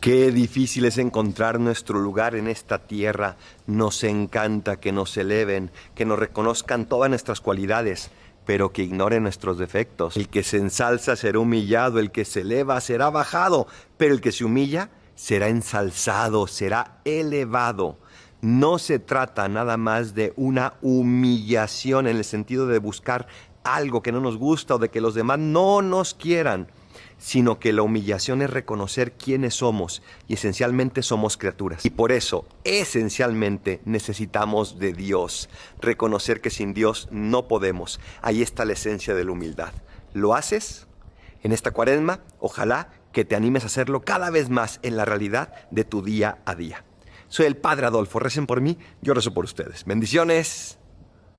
Qué difícil es encontrar nuestro lugar en esta tierra. Nos encanta que nos eleven, que nos reconozcan todas nuestras cualidades, pero que ignoren nuestros defectos. El que se ensalza será humillado, el que se eleva será bajado, pero el que se humilla será ensalzado, será elevado. No se trata nada más de una humillación en el sentido de buscar algo que no nos gusta o de que los demás no nos quieran sino que la humillación es reconocer quiénes somos y esencialmente somos criaturas. Y por eso, esencialmente, necesitamos de Dios, reconocer que sin Dios no podemos. Ahí está la esencia de la humildad. ¿Lo haces? En esta cuaresma, ojalá que te animes a hacerlo cada vez más en la realidad de tu día a día. Soy el Padre Adolfo, recen por mí, yo rezo por ustedes. Bendiciones.